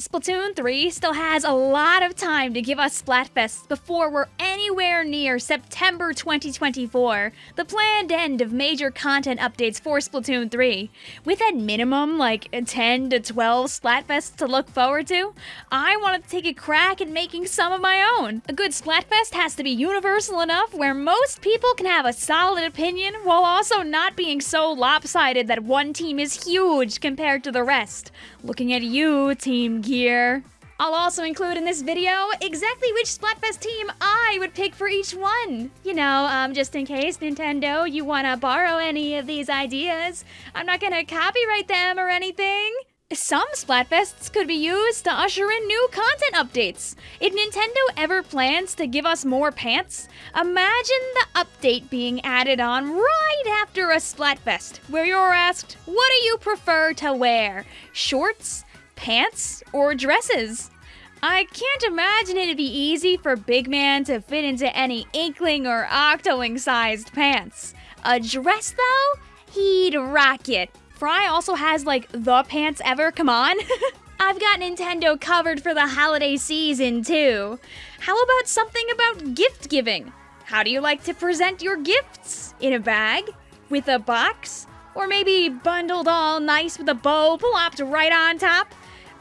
Splatoon 3 still has a lot of time to give us Splatfests before we're anywhere near September 2024, the planned end of major content updates for Splatoon 3. With at minimum like 10 to 12 Splatfests to look forward to, I wanted to take a crack at making some of my own. A good Splatfest has to be universal enough where most people can have a solid opinion while also not being so lopsided that one team is huge compared to the rest. Looking at you, Team Gear. I'll also include in this video exactly which Splatfest team I would pick for each one. You know, um, just in case, Nintendo, you wanna borrow any of these ideas. I'm not gonna copyright them or anything. Some Splatfests could be used to usher in new content updates. If Nintendo ever plans to give us more pants, imagine the update being added on right after a Splatfest, where you're asked, what do you prefer to wear? Shorts, pants, or dresses? I can't imagine it'd be easy for Big Man to fit into any Inkling or Octoling sized pants. A dress, though? He'd rock it. Fry also has like the pants ever, come on. I've got Nintendo covered for the holiday season too. How about something about gift giving? How do you like to present your gifts? In a bag? With a box? Or maybe bundled all nice with a bow plopped right on top?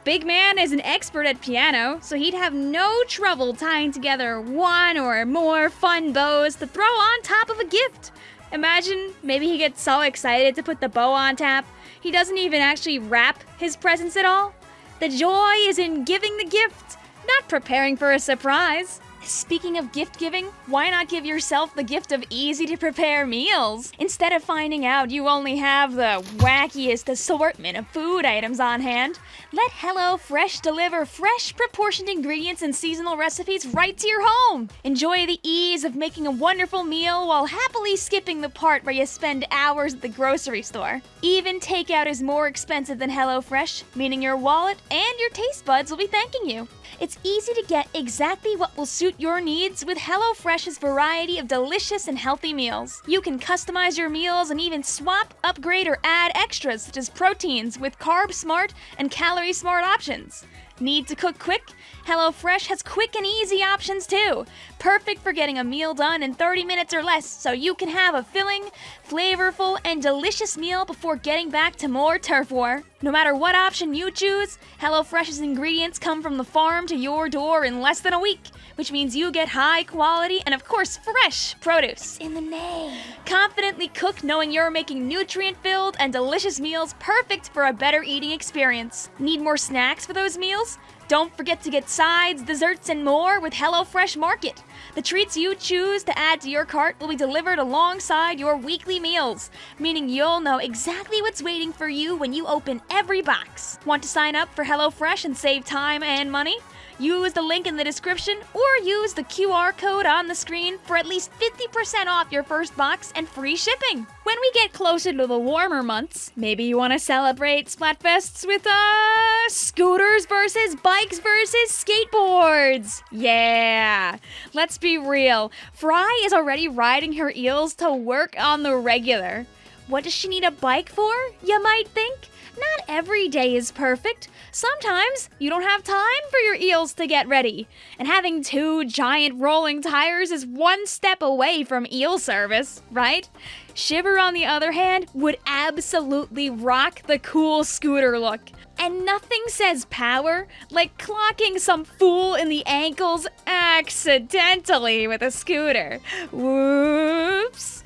Big Man is an expert at piano, so he'd have no trouble tying together one or more fun bows to throw on top of a gift. Imagine maybe he gets so excited to put the bow on tap, he doesn't even actually wrap his presents at all. The joy is in giving the gift, not preparing for a surprise. Speaking of gift giving, why not give yourself the gift of easy to prepare meals? Instead of finding out you only have the wackiest assortment of food items on hand, let HelloFresh deliver fresh, proportioned ingredients and seasonal recipes right to your home. Enjoy the ease of making a wonderful meal while happily skipping the part where you spend hours at the grocery store. Even takeout is more expensive than HelloFresh, meaning your wallet and your taste buds will be thanking you. It's easy to get exactly what will suit your needs with HelloFresh's variety of delicious and healthy meals. You can customize your meals and even swap, upgrade, or add extras such as proteins with Carb Smart and Calorie Smart options. Need to cook quick? HelloFresh has quick and easy options too. Perfect for getting a meal done in 30 minutes or less so you can have a filling, flavorful, and delicious meal before getting back to more turf war. No matter what option you choose, HelloFresh's ingredients come from the farm to your door in less than a week, which means you get high quality and, of course, fresh produce. In the name. Confidently cook knowing you're making nutrient filled and delicious meals perfect for a better eating experience. Need more snacks for those meals? Don't forget to get sides, desserts, and more with HelloFresh Market. The treats you choose to add to your cart will be delivered alongside your weekly meals, meaning you'll know exactly what's waiting for you when you open every box. Want to sign up for HelloFresh and save time and money? Use the link in the description or use the QR code on the screen for at least 50% off your first box and free shipping. When we get closer to the warmer months, maybe you want to celebrate Splatfests with, uh, scooters versus bikes versus skateboards. Yeah. Let's be real. Fry is already riding her eels to work on the regular. What does she need a bike for, you might think? Not every day is perfect. Sometimes you don't have time for your eels to get ready. And having two giant rolling tires is one step away from eel service, right? Shiver, on the other hand, would absolutely rock the cool scooter look. And nothing says power like clocking some fool in the ankles accidentally with a scooter. Whoops.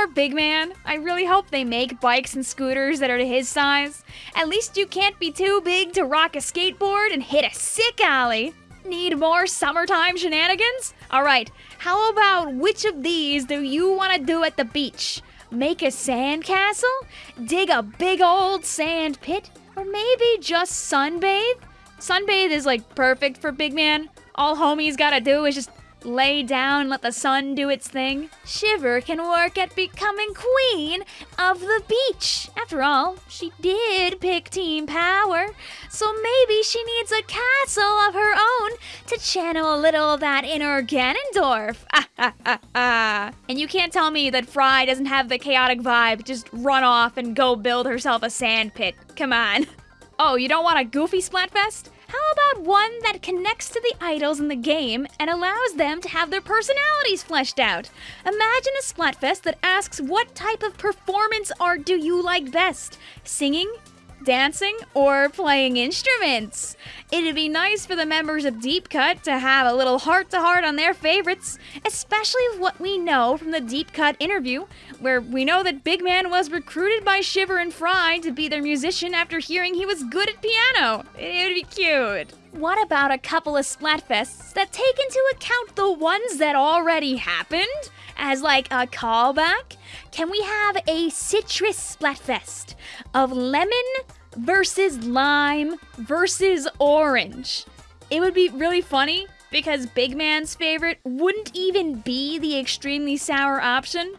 Poor big man. I really hope they make bikes and scooters that are to his size. At least you can't be too big to rock a skateboard and hit a sick ollie. Need more summertime shenanigans? Alright, how about which of these do you want to do at the beach? Make a sandcastle? Dig a big old sand pit? Or maybe just sunbathe? Sunbathe is like perfect for big man. All homies gotta do is just lay down let the sun do its thing. Shiver can work at becoming queen of the beach. After all, she did pick Team Power, so maybe she needs a castle of her own to channel a little of that inner Ganondorf. and you can't tell me that Fry doesn't have the chaotic vibe, just run off and go build herself a sand pit. Come on. Oh, you don't want a goofy Splatfest? How about one that connects to the idols in the game and allows them to have their personalities fleshed out? Imagine a Splatfest that asks what type of performance art do you like best? Singing, dancing, or playing instruments. It'd be nice for the members of Deep Cut to have a little heart to heart on their favorites, especially what we know from the Deep Cut interview, where we know that Big Man was recruited by Shiver and Fry to be their musician after hearing he was good at piano. It'd be cute. What about a couple of Splatfests that take into account the ones that already happened? As like a callback? Can we have a citrus Splatfest of lemon versus lime versus orange? It would be really funny because Big Man's favorite wouldn't even be the extremely sour option.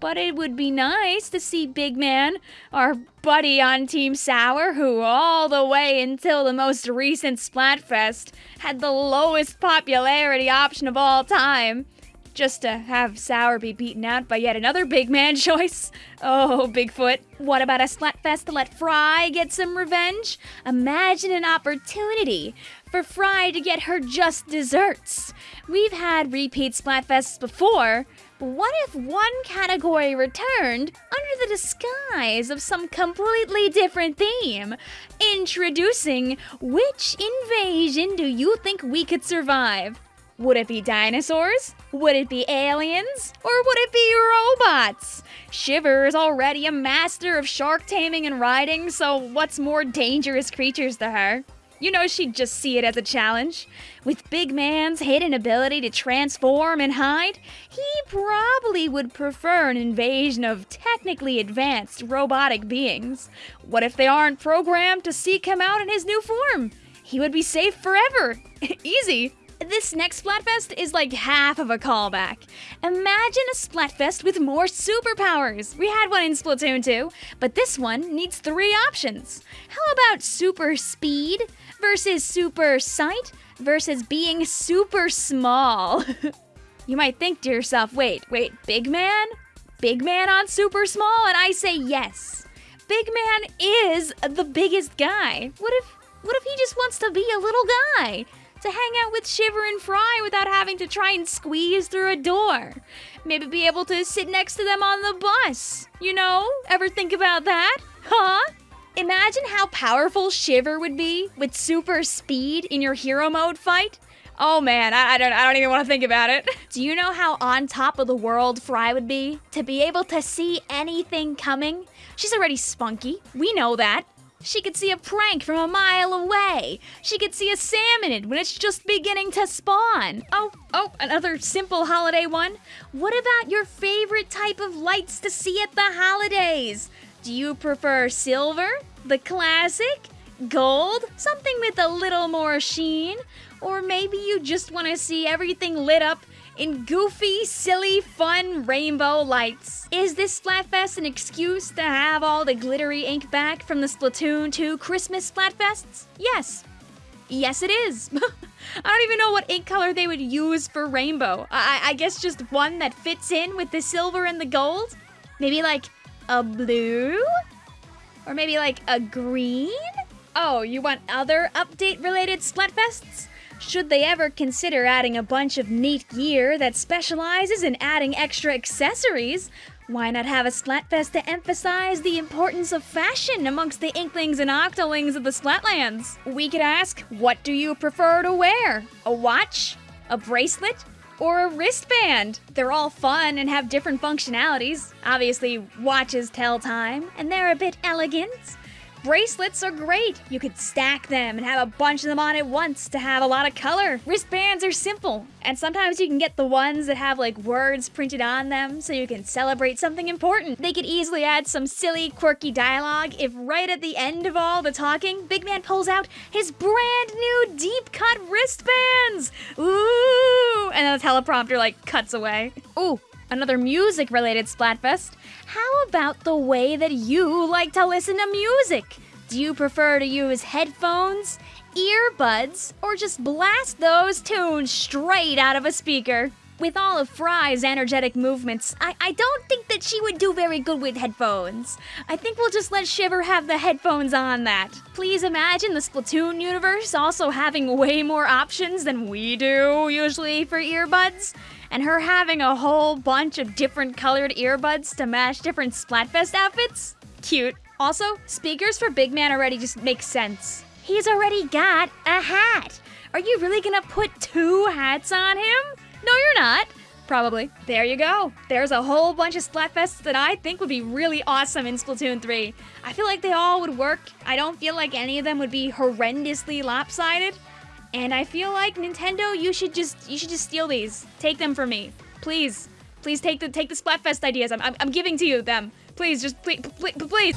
But it would be nice to see Big Man, our buddy on Team Sour, who all the way until the most recent Splatfest had the lowest popularity option of all time, just to have Sour be beaten out by yet another big man choice. Oh, Bigfoot. What about a Splatfest to let Fry get some revenge? Imagine an opportunity for Fry to get her just desserts. We've had repeat Splatfests before, but what if one category returned under the disguise of some completely different theme? Introducing which invasion do you think we could survive? Would it be dinosaurs? Would it be aliens? Or would it be robots? Shiver is already a master of shark taming and riding, so what's more dangerous creatures to her? You know she'd just see it as a challenge. With Big Man's hidden ability to transform and hide, he probably would prefer an invasion of technically advanced robotic beings. What if they aren't programmed to seek him out in his new form? He would be safe forever. Easy. This next Splatfest is like half of a callback. Imagine a Splatfest with more superpowers. We had one in Splatoon 2, but this one needs three options. How about super speed versus super sight versus being super small? you might think to yourself, wait, wait, big man? Big man on super small? And I say yes. Big man is the biggest guy. What if what if he just wants to be a little guy? To hang out with Shiver and Fry without having to try and squeeze through a door. Maybe be able to sit next to them on the bus. You know? Ever think about that? Huh? Imagine how powerful Shiver would be with super speed in your hero mode fight. Oh man, I, I, don't I don't even want to think about it. Do you know how on top of the world Fry would be? To be able to see anything coming? She's already spunky. We know that. She could see a prank from a mile away. She could see a salmonid when it's just beginning to spawn. Oh, oh, another simple holiday one. What about your favorite type of lights to see at the holidays? Do you prefer silver, the classic, gold, something with a little more sheen? Or maybe you just want to see everything lit up in goofy, silly, fun rainbow lights. Is this Splatfest an excuse to have all the glittery ink back from the Splatoon 2 Christmas Splatfests? Yes. Yes, it is. I don't even know what ink color they would use for rainbow. I, I guess just one that fits in with the silver and the gold? Maybe like a blue? Or maybe like a green? Oh, you want other update related Splatfests? Should they ever consider adding a bunch of neat gear that specializes in adding extra accessories, why not have a Splatfest to emphasize the importance of fashion amongst the Inklings and Octolings of the Splatlands? We could ask, what do you prefer to wear? A watch? A bracelet? Or a wristband? They're all fun and have different functionalities. Obviously, watches tell time, and they're a bit elegant. Bracelets are great. You could stack them and have a bunch of them on at once to have a lot of color. Wristbands are simple, and sometimes you can get the ones that have like words printed on them so you can celebrate something important. They could easily add some silly, quirky dialogue if right at the end of all the talking, Big Man pulls out his brand new deep cut wristbands. Ooh, and then the teleprompter like cuts away. Ooh, another music related Splatfest. How about the way that you like to listen to music? Do you prefer to use headphones, earbuds, or just blast those tunes straight out of a speaker? With all of Fry's energetic movements, I, I don't think that she would do very good with headphones. I think we'll just let Shiver have the headphones on that. Please imagine the Splatoon universe also having way more options than we do usually for earbuds, and her having a whole bunch of different colored earbuds to match different Splatfest outfits. Cute. Also, speakers for Big Man already just make sense. He's already got a hat. Are you really gonna put two hats on him? No, you're not. Probably. There you go. There's a whole bunch of Splatfests that I think would be really awesome in Splatoon 3. I feel like they all would work. I don't feel like any of them would be horrendously lopsided. And I feel like Nintendo, you should just you should just steal these. Take them from me. Please. Please take the take the Splatfest ideas. I'm, I'm, I'm giving to you them. Please, just please, please, please.